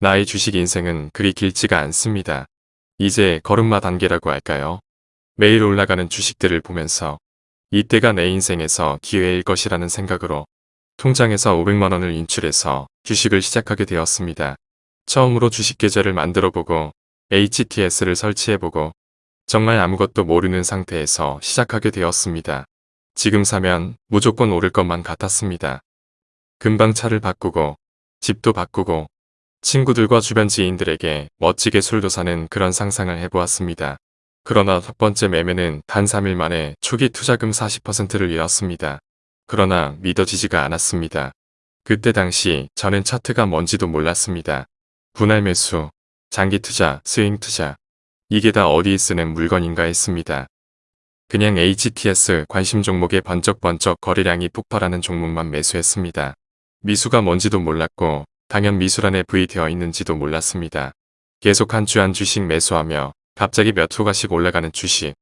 나의 주식 인생은 그리 길지가 않습니다. 이제 걸음마 단계라고 할까요? 매일 올라가는 주식들을 보면서 이때가 내 인생에서 기회일 것이라는 생각으로 통장에서 500만원을 인출해서 주식을 시작하게 되었습니다. 처음으로 주식 계좌를 만들어보고 HTS를 설치해보고 정말 아무것도 모르는 상태에서 시작하게 되었습니다. 지금 사면 무조건 오를 것만 같았습니다. 금방 차를 바꾸고 집도 바꾸고 친구들과 주변 지인들에게 멋지게 술도 사는 그런 상상을 해보았습니다. 그러나 첫 번째 매매는 단 3일 만에 초기 투자금 40%를 잃었습니다. 그러나 믿어지지가 않았습니다. 그때 당시 저는 차트가 뭔지도 몰랐습니다. 분할 매수, 장기 투자, 스윙 투자 이게 다 어디에 쓰는 물건인가 했습니다. 그냥 HTS 관심 종목의 번쩍번쩍 거래량이 폭발하는 종목만 매수했습니다. 미수가 뭔지도 몰랐고 당연 미수란에 부의되어 있는지도 몰랐습니다. 계속 한 주 한 주씩 매수하며 갑자기 몇 호가씩 올라가는 주식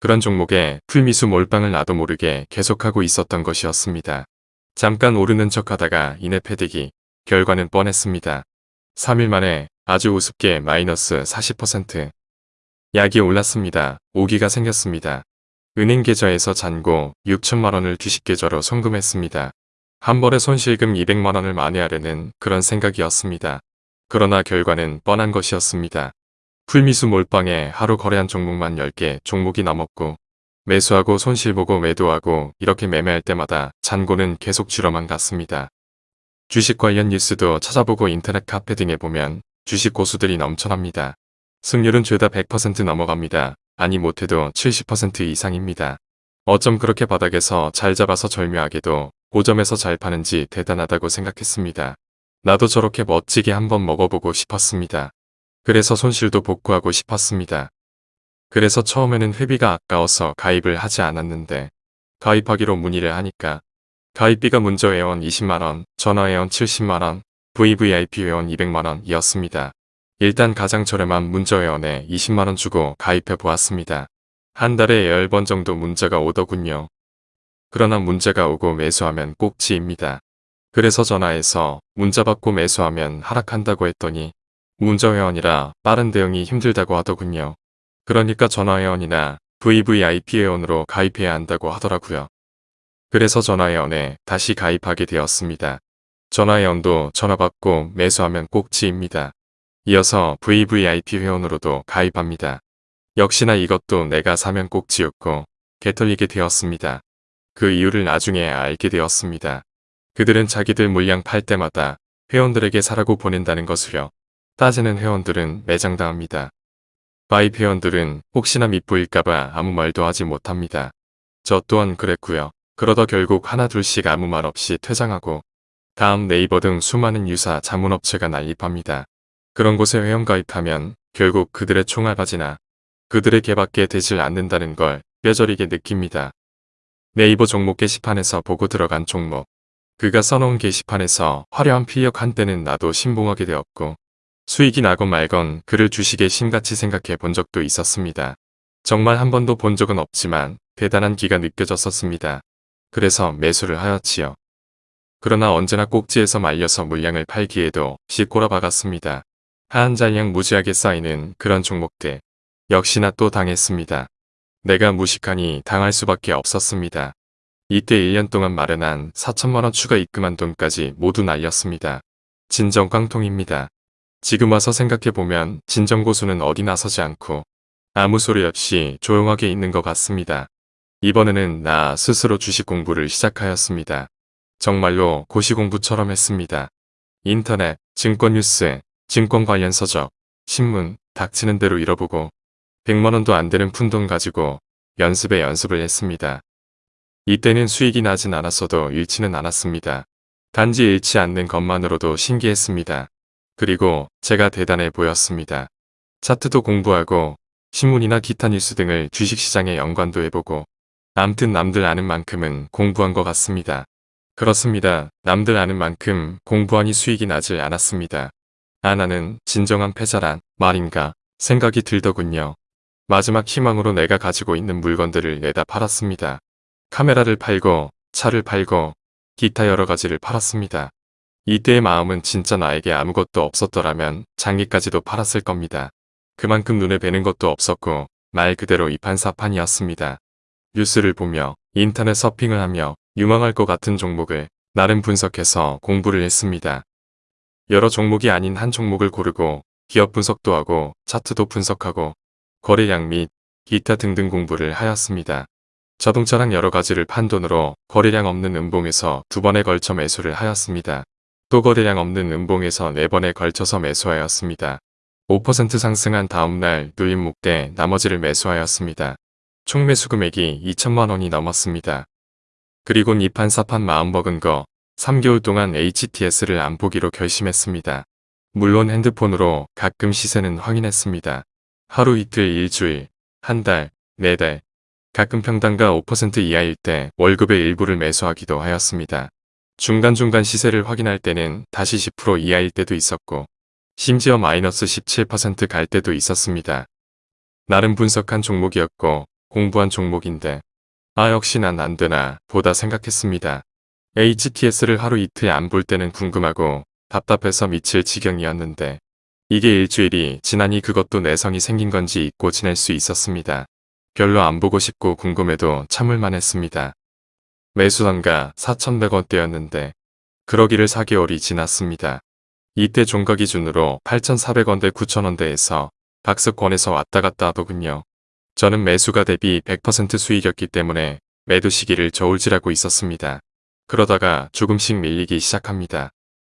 그런 종목에 풀미수 몰빵을 나도 모르게 계속하고 있었던 것이었습니다. 잠깐 오르는 척하다가 이내 패대기 결과는 뻔했습니다. 3일 만에 아주 우습게 마이너스 40% 약이 올랐습니다. 오기가 생겼습니다. 은행 계좌에서 잔고 6천만원을 주식 계좌로 송금했습니다. 한 번에 손실금 200만 원을 만회하려는 그런 생각이었습니다. 그러나 결과는 뻔한 것이었습니다. 풀미수 몰빵에 하루 거래한 종목만 10개 종목이 넘었고 매수하고 손실보고 매도하고 이렇게 매매할 때마다 잔고는 계속 줄어만 갔습니다. 주식 관련 뉴스도 찾아보고 인터넷 카페 등에 보면 주식 고수들이 넘쳐납니다. 승률은 죄다 100% 넘어갑니다. 아니 못해도 70% 이상입니다. 어쩜 그렇게 바닥에서 잘 잡아서 절묘하게도 5점에서 잘 파는지 대단하다고 생각했습니다. 나도 저렇게 멋지게 한번 먹어보고 싶었습니다. 그래서 손실도 복구하고 싶었습니다. 그래서 처음에는 회비가 아까워서 가입을 하지 않았는데 가입하기로 문의를 하니까 가입비가 문저 회원 20만원, 전화 회원 70만원, VVIP 회원 200만원이었습니다. 일단 가장 저렴한 문저 회원에 20만원 주고 가입해 보았습니다. 한 달에 10번 정도 문자가 오더군요. 그러나 문자가 오고 매수하면 꼭지입니다. 그래서 전화해서 문자 받고 매수하면 하락한다고 했더니 문자회원이라 빠른 대응이 힘들다고 하더군요. 그러니까 전화회원이나 VVIP 회원으로 가입해야 한다고 하더라고요. 그래서 전화회원에 다시 가입하게 되었습니다. 전화회원도 전화받고 매수하면 꼭지입니다. 이어서 VVIP 회원으로도 가입합니다. 역시나 이것도 내가 사면 꼭지였고 개털리게 되었습니다. 그 이유를 나중에 알게 되었습니다. 그들은 자기들 물량 팔 때마다 회원들에게 사라고 보낸다는 것을요. 따지는 회원들은 매장당합니다. 가입 회원들은 혹시나 밑보일까봐 아무 말도 하지 못합니다. 저 또한 그랬고요. 그러다 결국 하나 둘씩 아무 말 없이 퇴장하고 다음 네이버 등 수많은 유사 자문업체가 난립합니다. 그런 곳에 회원 가입하면 결국 그들의 총알바지나 그들의 개밖에 되질 않는다는 걸 뼈저리게 느낍니다. 네이버 종목 게시판에서 보고 들어간 종목. 그가 써놓은 게시판에서 화려한 필력 한때는 나도 신봉하게 되었고 수익이 나건 말건 그를 주식에 심같이 생각해 본 적도 있었습니다. 정말 한 번도 본 적은 없지만 대단한 기가 느껴졌었습니다. 그래서 매수를 하였지요. 그러나 언제나 꼭지에서 말려서 물량을 팔기에도 씩꼬라 박았습니다. 하한 잔량 무지하게 쌓이는 그런 종목들. 역시나 또 당했습니다. 내가 무식하니 당할 수밖에 없었습니다. 이때 1년 동안 마련한 4천만원 추가 입금한 돈까지 모두 날렸습니다. 진정 깡통입니다. 지금 와서 생각해보면 진정고수는 어디 나서지 않고 아무 소리 없이 조용하게 있는 것 같습니다. 이번에는 나 스스로 주식 공부를 시작하였습니다. 정말로 고시공부처럼 했습니다. 인터넷, 증권 뉴스, 증권 관련 서적, 신문, 닥치는 대로 잃어보고 100만원도 안 되는 푼돈 가지고 연습에 연습을 했습니다. 이때는 수익이 나진 않았어도 잃지는 않았습니다. 단지 잃지 않는 것만으로도 신기했습니다. 그리고 제가 대단해 보였습니다. 차트도 공부하고 신문이나 기타 뉴스 등을 주식시장에 연관도 해보고 남튼 남들 아는 만큼은 공부한 것 같습니다. 그렇습니다. 남들 아는 만큼 공부하니 수익이 나질 않았습니다. 아 나는 진정한 패자란 말인가 생각이 들더군요. 마지막 희망으로 내가 가지고 있는 물건들을 내다 팔았습니다. 카메라를 팔고 차를 팔고 기타 여러 가지를 팔았습니다. 이때의 마음은 진짜 나에게 아무것도 없었더라면 장기까지도 팔았을 겁니다. 그만큼 눈에 뵈는 것도 없었고 말 그대로 이판사판이었습니다. 뉴스를 보며 인터넷 서핑을 하며 유망할 것 같은 종목을 나름 분석해서 공부를 했습니다. 여러 종목이 아닌 한 종목을 고르고 기업 분석도 하고 차트도 분석하고 거래량 및 기타 등등 공부를 하였습니다. 자동차랑 여러 가지를 판 돈으로 거래량 없는 음봉에서 두 번에 걸쳐 매수를 하였습니다. 또 거래량 없는 음봉에서 네 번에 걸쳐서 매수하였습니다. 5% 상승한 다음날 누임 묵대 나머지를 매수하였습니다. 총 매수 금액이 2천만 원이 넘었습니다. 그리곤 이판 사판 마음먹은 거 3개월 동안 HTS를 안 보기로 결심했습니다. 물론 핸드폰으로 가끔 시세는 확인했습니다. 하루 이틀 일주일, 한 달, 네 달, 가끔 평단가 5% 이하일 때 월급의 일부를 매수하기도 하였습니다. 중간중간 시세를 확인할 때는 다시 10% 이하일 때도 있었고 심지어 마이너스 17%갈 때도 있었습니다. 나름 분석한 종목이었고 공부한 종목인데 아 역시 난 안되나 보다 생각했습니다. HTS를 하루 이틀 안 볼 때는 궁금하고 답답해서 미칠 지경이었는데 이게 일주일이 지나니 그것도 내성이 생긴 건지 잊고 지낼 수 있었습니다. 별로 안 보고 싶고 궁금해도 참을만 했습니다. 매수단가 4,100원대였는데 그러기를 4개월이 지났습니다. 이때 종가 기준으로 8,400원대 9,000원대에서 박스권에서 왔다 갔다 하더군요. 저는 매수가 대비 100% 수익이었기 때문에 매도 시기를 저울질하고 있었습니다. 그러다가 조금씩 밀리기 시작합니다.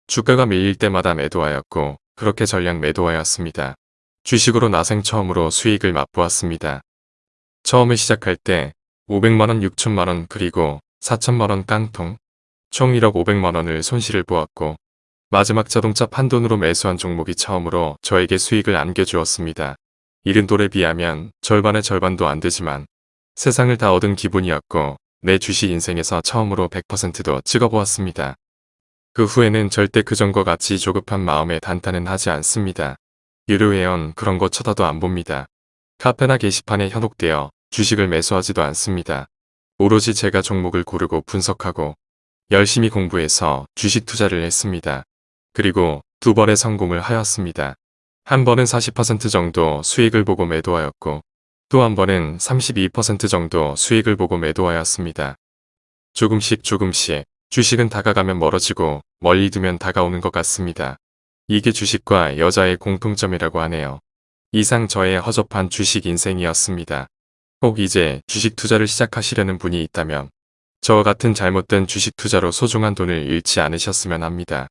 주가가 밀릴 때마다 매도하였고 그렇게 전량 매도하였습니다. 주식으로 나생 처음으로 수익을 맛보았습니다. 처음에 시작할 때 500만원, 6천만원 그리고 4천만원 깡통 총 1억 500만원을 손실을 보았고 마지막 자동차 판돈으로 매수한 종목이 처음으로 저에게 수익을 안겨주었습니다. 이른 돌에 비하면 절반의 절반도 안 되지만 세상을 다 얻은 기분이었고 내 주식 인생에서 처음으로 100%도 찍어보았습니다. 그 후에는 절대 그전과 같이 조급한 마음에 단타는 하지 않습니다. 유료회원 그런 거 쳐다도 안 봅니다. 카페나 게시판에 현혹되어 주식을 매수하지도 않습니다. 오로지 제가 종목을 고르고 분석하고 열심히 공부해서 주식 투자를 했습니다. 그리고 두 번의 성공을 하였습니다. 한 번은 40% 정도 수익을 보고 매도하였고 또 한 번은 32% 정도 수익을 보고 매도하였습니다. 조금씩 조금씩 주식은 다가가면 멀어지고 멀리 두면 다가오는 것 같습니다. 이게 주식과 여자의 공통점이라고 하네요. 이상 저의 허접한 주식 인생이었습니다. 꼭 이제 주식 투자를 시작하시려는 분이 있다면 저와 같은 잘못된 주식 투자로 소중한 돈을 잃지 않으셨으면 합니다.